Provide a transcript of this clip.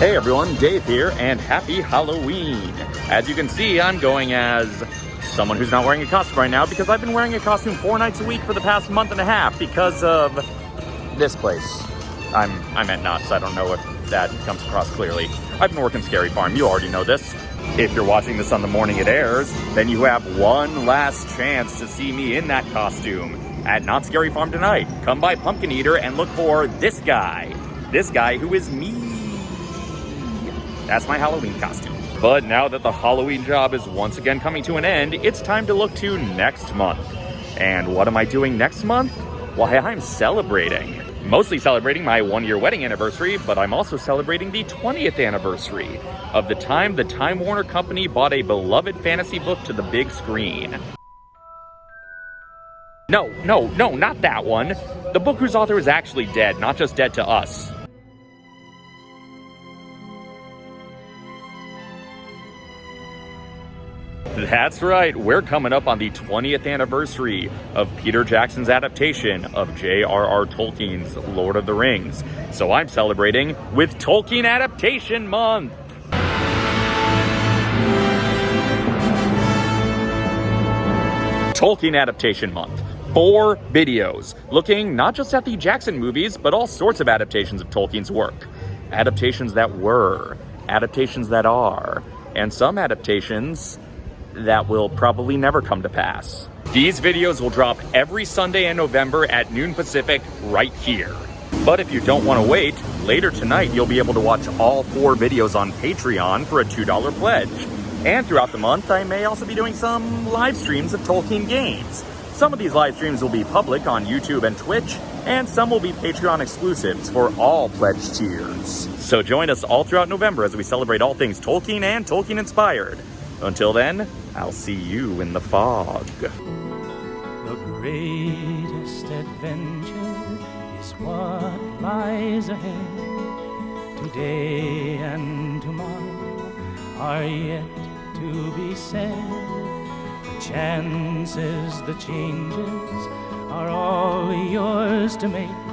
Hey everyone, Dave here, and happy Halloween! As you can see, I'm going as someone who's not wearing a costume right now because I've been wearing a costume four nights a week for the past month and a half because of this place. I'm, I'm at Knott's, I don't know if that comes across clearly. I've been working Scary Farm, you already know this. If you're watching this on the morning it airs, then you have one last chance to see me in that costume at Knott's Scary Farm tonight. Come by Pumpkin Eater and look for this guy. This guy who is me. That's my Halloween costume. But now that the Halloween job is once again coming to an end, it's time to look to next month. And what am I doing next month? Why, I'm celebrating. Mostly celebrating my one year wedding anniversary, but I'm also celebrating the 20th anniversary of the time the Time Warner Company bought a beloved fantasy book to the big screen. No, no, no, not that one. The book whose author is actually dead, not just dead to us. That's right, we're coming up on the 20th anniversary of Peter Jackson's adaptation of J.R.R. Tolkien's Lord of the Rings. So I'm celebrating with Tolkien Adaptation Month. Tolkien Adaptation Month. Four videos looking not just at the Jackson movies, but all sorts of adaptations of Tolkien's work. Adaptations that were, adaptations that are, and some adaptations that will probably never come to pass. These videos will drop every Sunday in November at noon Pacific right here. But if you don't want to wait, later tonight you'll be able to watch all four videos on Patreon for a $2 pledge. And throughout the month, I may also be doing some live streams of Tolkien games. Some of these live streams will be public on YouTube and Twitch, and some will be Patreon exclusives for all pledge tiers. So join us all throughout November as we celebrate all things Tolkien and Tolkien inspired. Until then, I'll see you in the fog. The greatest adventure is what lies ahead. Today and tomorrow are yet to be said. The chances, the changes are all yours to make.